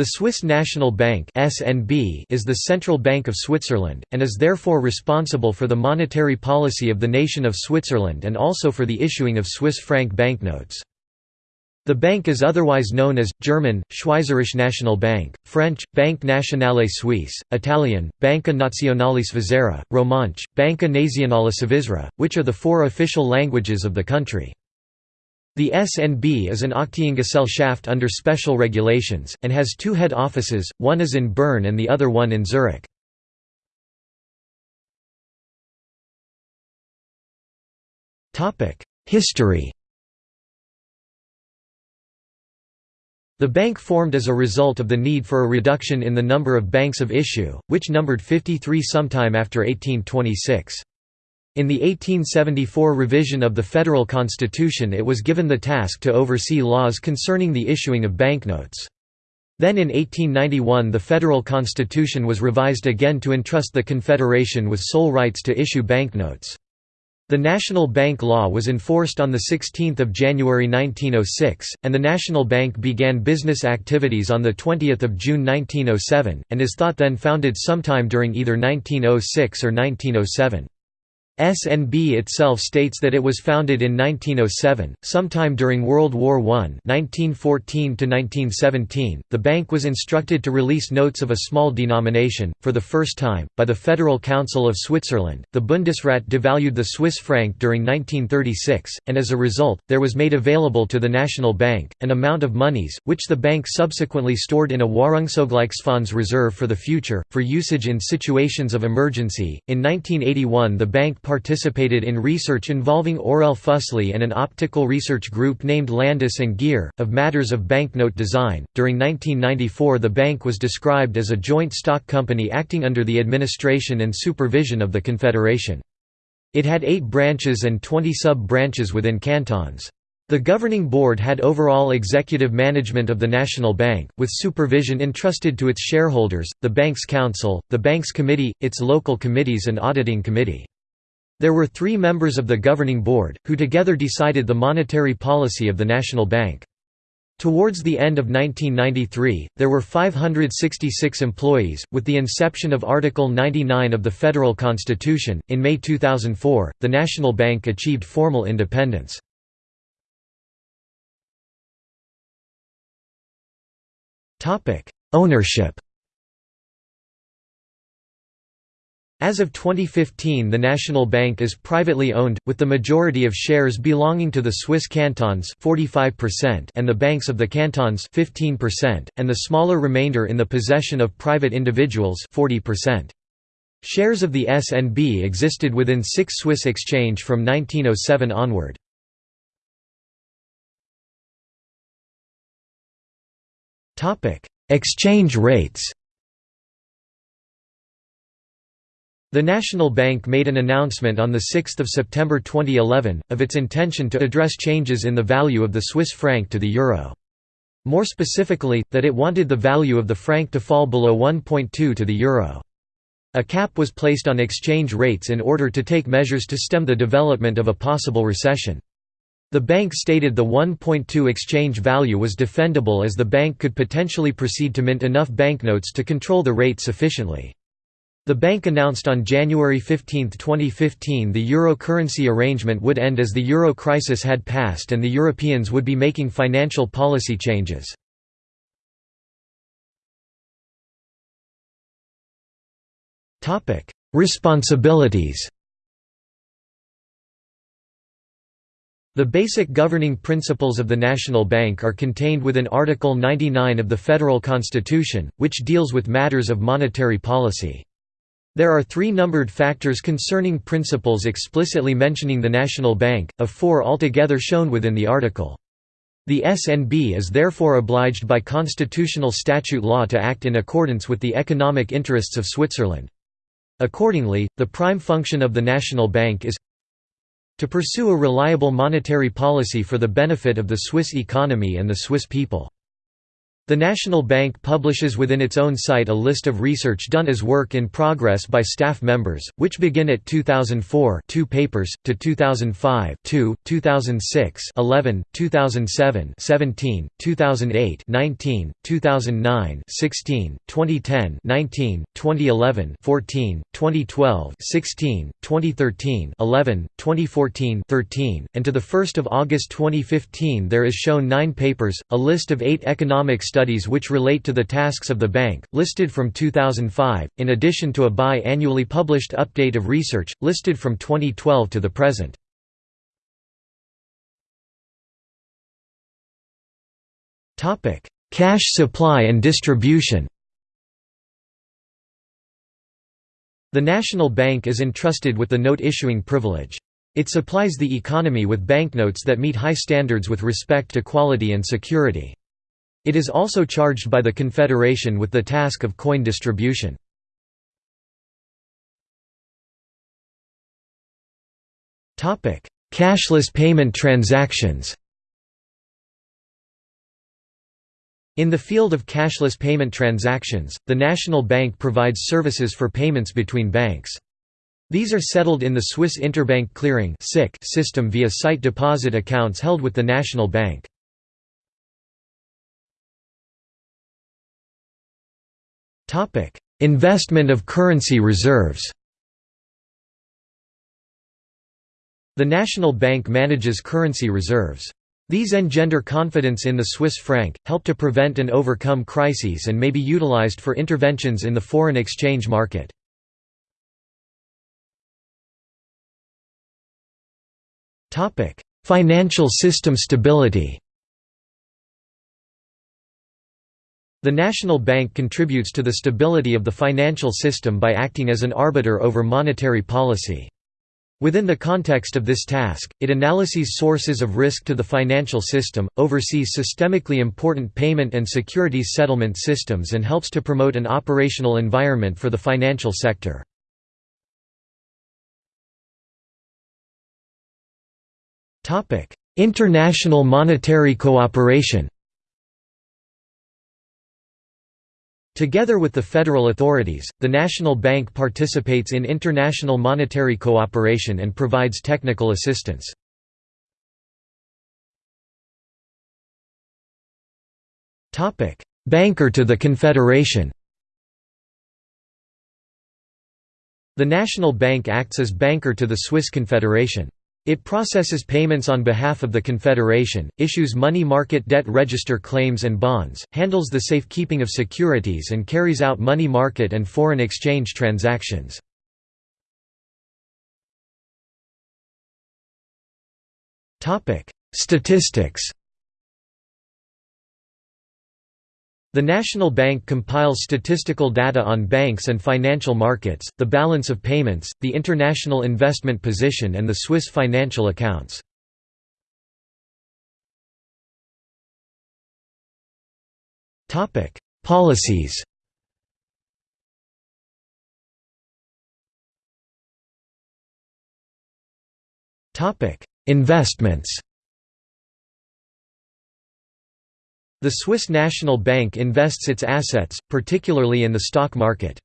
The Swiss National Bank (SNB) is the central bank of Switzerland and is therefore responsible for the monetary policy of the nation of Switzerland and also for the issuing of Swiss franc banknotes. The bank is otherwise known as German Schweizerische Nationalbank, French Banque Nationale Suisse, Italian Banca Nazionale Svizzera, Romansh Banca Nazionale Svizzera, which are the four official languages of the country. The SNB is an Aktiengesellschaft under special regulations, and has two head offices, one is in Bern and the other one in Zurich. History The bank formed as a result of the need for a reduction in the number of banks of issue, which numbered 53 sometime after 1826. In the 1874 revision of the federal constitution it was given the task to oversee laws concerning the issuing of banknotes. Then in 1891 the federal constitution was revised again to entrust the Confederation with sole rights to issue banknotes. The National Bank Law was enforced on 16 January 1906, and the National Bank began business activities on 20 June 1907, and is thought then founded sometime during either 1906 or 1907. SNB itself states that it was founded in 1907, sometime during World War I 1914 .The bank was instructed to release notes of a small denomination, for the first time, by the Federal Council of Switzerland. The Bundesrat devalued the Swiss franc during 1936, and as a result, there was made available to the National Bank, an amount of monies, which the bank subsequently stored in a Wahrungsvergleichsfonds reserve for the future, for usage in situations of emergency. In 1981 the bank participated in research involving Orell Füssli and an optical research group named Landis and Gyr, of matters of banknote design. During 1994, the bank was described as a joint stock company acting under the administration and supervision of the Confederation. It had eight branches and 20 sub branches within cantons. The governing board had overall executive management of the National Bank, with supervision entrusted to its shareholders, the bank's council, the bank's committee, its local committees and auditing committee. There were three members of the governing board, who together decided the monetary policy of the National Bank. Towards the end of 1993, there were 566 employees. With the inception of Article 99 of the Federal Constitution, in May 2004, the National Bank achieved formal independence. Ownership As of 2015 the National Bank is privately owned, with the majority of shares belonging to the Swiss cantons 45% and the banks of the cantons 15%, and the smaller remainder in the possession of private individuals 40%. Shares of the SNB existed within six Swiss exchange from 1907 onward. Exchange rates The National Bank made an announcement on 6 September 2011, of its intention to address changes in the value of the Swiss franc to the euro. More specifically, that it wanted the value of the franc to fall below 1.2 to the euro. A cap was placed on exchange rates in order to take measures to stem the development of a possible recession. The bank stated the 1.2 exchange value was defendable as the bank could potentially proceed to mint enough banknotes to control the rate sufficiently. The bank announced on January 15, 2015 the euro currency arrangement would end as the euro crisis had passed and the Europeans would be making financial policy changes. Responsibilities The basic governing principles of the National Bank are contained within Article 99 of the Federal Constitution, which deals with matters of monetary policy. There are three numbered factors concerning principles explicitly mentioning the National Bank, of four altogether shown within the article. The SNB is therefore obliged by constitutional statute law to act in accordance with the economic interests of Switzerland. Accordingly, the prime function of the National Bank is to pursue a reliable monetary policy for the benefit of the Swiss economy and the Swiss people. The National Bank publishes within its own site a list of research done as work in progress by staff members, which begin at 2004 2 papers, to 2005 2, 2006 11, 2007 17, 2008 19, 2009 16, 2010 19, 2011 14, 2012 16, 2013 11, 2014 13, and to 1 August 2015 there is shown nine papers, a list of eight economic studies studies which relate to the tasks of the bank, listed from 2005, in addition to a bi-annually published update of research, listed from 2012 to the present. Cash supply and distribution The National Bank is entrusted with the note-issuing privilege. It supplies the economy with banknotes that meet high standards with respect to quality and security. It is also charged by the Confederation with the task of coin distribution. Cashless payment transactions In the field of cashless payment transactions, the National Bank provides services for payments between banks. These are settled in the Swiss Interbank Clearing system via sight deposit accounts held with the National Bank. Topic: Investment of currency reserves. The National Bank manages currency reserves. These engender confidence in the Swiss franc, help to prevent and overcome crises and may be utilized for interventions in the foreign exchange market. Financial system stability The National Bank contributes to the stability of the financial system by acting as an arbiter over monetary policy. Within the context of this task, it analyses sources of risk to the financial system, oversees systemically important payment and securities settlement systems and helps to promote an operational environment for the financial sector. International monetary cooperation Together with the federal authorities, the National Bank participates in international monetary cooperation and provides technical assistance. Banker to the Confederation The National Bank acts as banker to the Swiss Confederation. It processes payments on behalf of the Confederation, issues money market debt register claims and bonds, handles the safekeeping of securities and carries out money market and foreign exchange transactions. Statistics The National Bank compiles statistical data on banks and financial markets, the balance of payments, the international investment position and the Swiss financial accounts. Policies Investments The Swiss National Bank invests its assets, particularly in the stock market.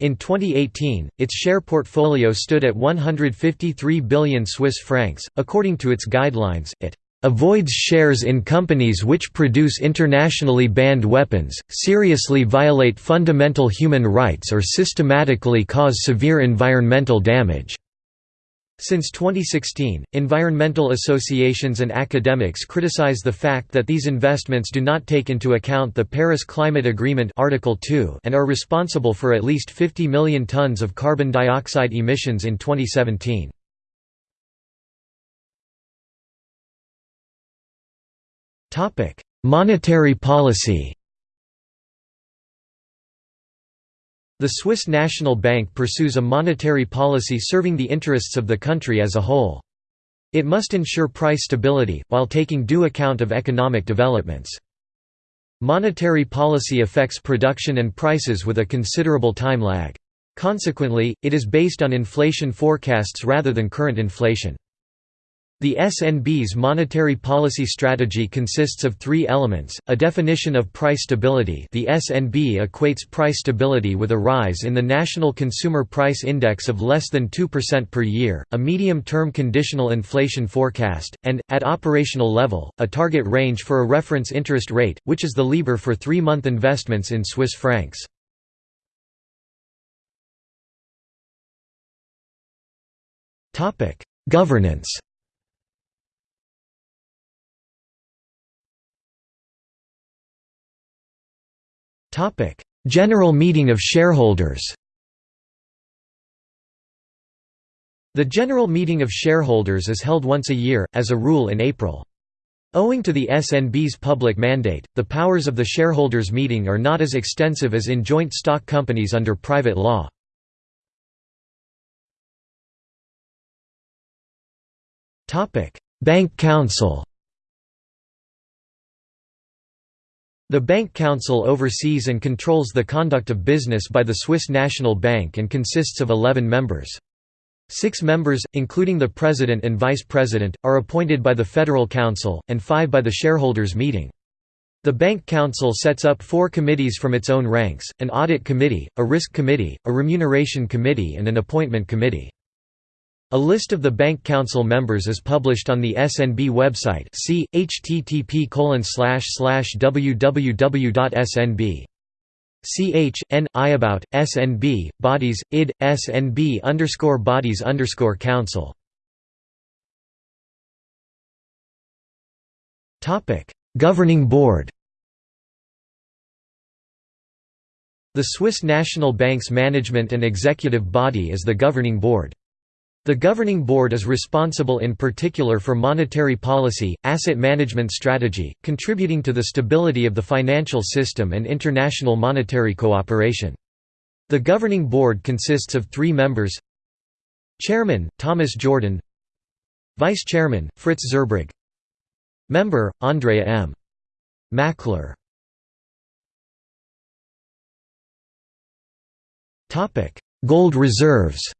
In 2018, its share portfolio stood at 153 billion Swiss francs. According to its guidelines, it avoids shares in companies which produce internationally banned weapons, seriously violate fundamental human rights or systematically cause severe environmental damage. Since 2016, environmental associations and academics criticize the fact that these investments do not take into account the Paris Climate Agreement Article 2 and are responsible for at least 50 million tons of carbon dioxide emissions in 2017. Monetary policy The Swiss National Bank pursues a monetary policy serving the interests of the country as a whole. It must ensure price stability, while taking due account of economic developments. Monetary policy affects production and prices with a considerable time lag. Consequently, it is based on inflation forecasts rather than current inflation. The SNB's monetary policy strategy consists of three elements, a definition of price stability the SNB equates price stability with a rise in the National Consumer Price Index of less than 2% per year, a medium-term conditional inflation forecast, and, at operational level, a target range for a reference interest rate, which is the LIBOR for three-month investments in Swiss francs. Governance General meeting of shareholders The General Meeting of Shareholders is held once a year, as a rule in April. Owing to the SNB's public mandate, the powers of the shareholders' meeting are not as extensive as in joint stock companies under private law. Bank Council The Bank Council oversees and controls the conduct of business by the Swiss National Bank and consists of 11 members. Six members, including the President and Vice President, are appointed by the Federal Council, and five by the shareholders' meeting. The Bank Council sets up four committees from its own ranks, an Audit Committee, a Risk Committee, a Remuneration Committee and an Appointment Committee. A list of the Bank Council members is published on the SNB website see, http www.snb. Ch. N. I about SNB bodies id SNB underscore bodies underscore council. Governing Board. The Swiss National Bank's management and executive body is the Governing Board. The Governing Board is responsible in particular for monetary policy, asset management strategy, contributing to the stability of the financial system and international monetary cooperation. The Governing Board consists of three members. Chairman, Thomas Jordan. Vice Chairman, Fritz Zurbrügg Member, Andrea M. Maechler. Gold reserves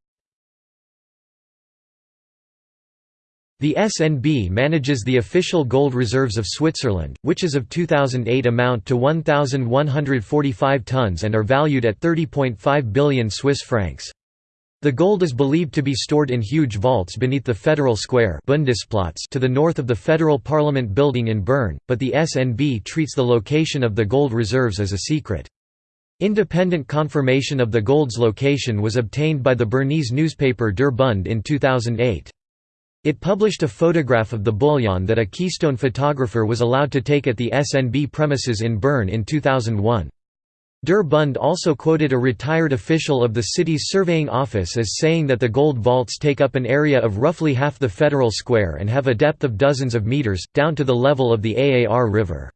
The SNB manages the official gold reserves of Switzerland, which as of 2008 amount to 1,145 tons and are valued at 30.5 billion Swiss francs. The gold is believed to be stored in huge vaults beneath the Federal Square Bundesplatz to the north of the Federal Parliament building in Bern, but the SNB treats the location of the gold reserves as a secret. Independent confirmation of the gold's location was obtained by the Bernese newspaper Der Bund in 2008. It published a photograph of the bullion that a Keystone photographer was allowed to take at the SNB premises in Bern in 2001. Der Bund also quoted a retired official of the city's surveying office as saying that the gold vaults take up an area of roughly half the federal square and have a depth of dozens of meters, down to the level of the Aar River.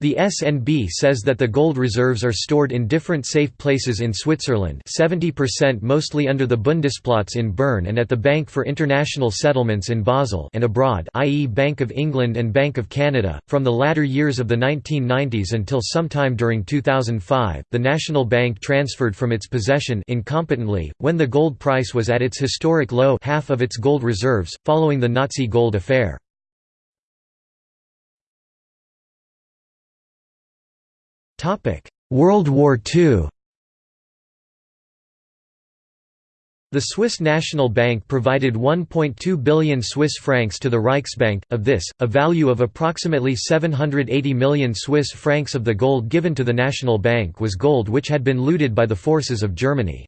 The SNB says that the gold reserves are stored in different safe places in Switzerland 70% mostly under the Bundesplatz in Bern and at the Bank for International Settlements in Basel and abroad i.e. Bank of England and Bank of Canada. From the latter years of the 1990s until sometime during 2005, the National Bank transferred from its possession incompetently, when the gold price was at its historic low half of its gold reserves, following the Nazi gold affair. World War II The Swiss National Bank provided 1.2 billion Swiss francs to the Reichsbank, of this, a value of approximately 780 million Swiss francs of the gold given to the National Bank was gold which had been looted by the forces of Germany.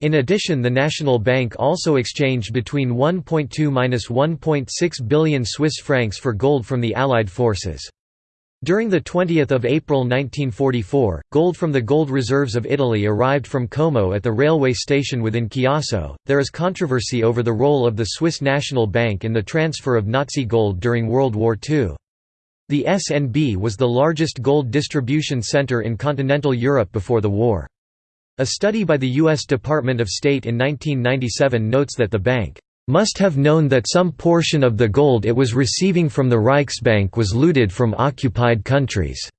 In addition the National Bank also exchanged between 1.2–1.6 billion Swiss francs for gold from the Allied forces. During the 20 April 1944, gold from the gold reserves of Italy arrived from Como at the railway station within Chiasso. There is controversy over the role of the Swiss National Bank in the transfer of Nazi gold during World War II. The SNB was the largest gold distribution center in continental Europe before the war. A study by the U.S. Department of State in 1997 notes that the bank must have known that some portion of the gold it was receiving from the Reichsbank was looted from occupied countries.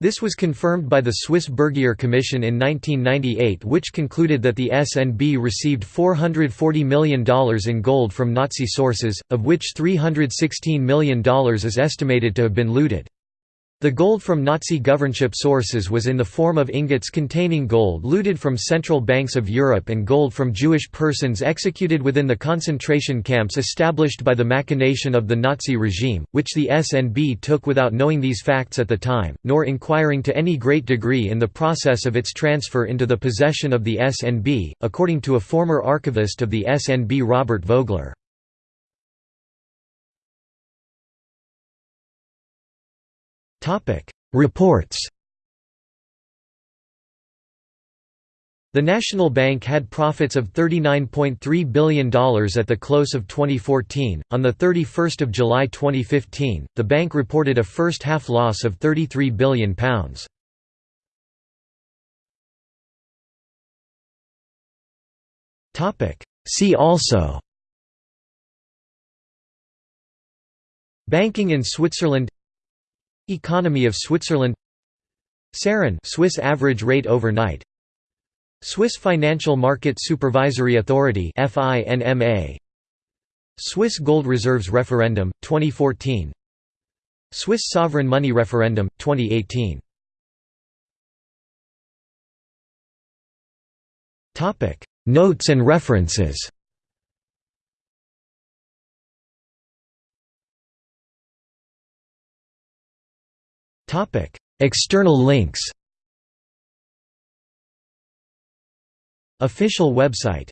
This was confirmed by the Swiss Bergier Commission in 1998 which concluded that the SNB received $440 million in gold from Nazi sources, of which $316 million is estimated to have been looted. The gold from Nazi governorship sources was in the form of ingots containing gold looted from central banks of Europe and gold from Jewish persons executed within the concentration camps established by the machination of the Nazi regime, which the SNB took without knowing these facts at the time, nor inquiring to any great degree in the process of its transfer into the possession of the SNB, according to a former archivist of the SNB Robert Vogler. Reports The National Bank had profits of $39.3 billion at the close of 2014. On the 31st of July 2015, the bank reported a first-half loss of £33 billion. Topic: See also Banking in Switzerland Economy of Switzerland. SARON Swiss average rate overnight. Swiss Financial Market Supervisory Authority FINMA Swiss Gold Reserves Referendum 2014 Swiss Sovereign Money Referendum 2018 Topic. Notes and references External links. Official website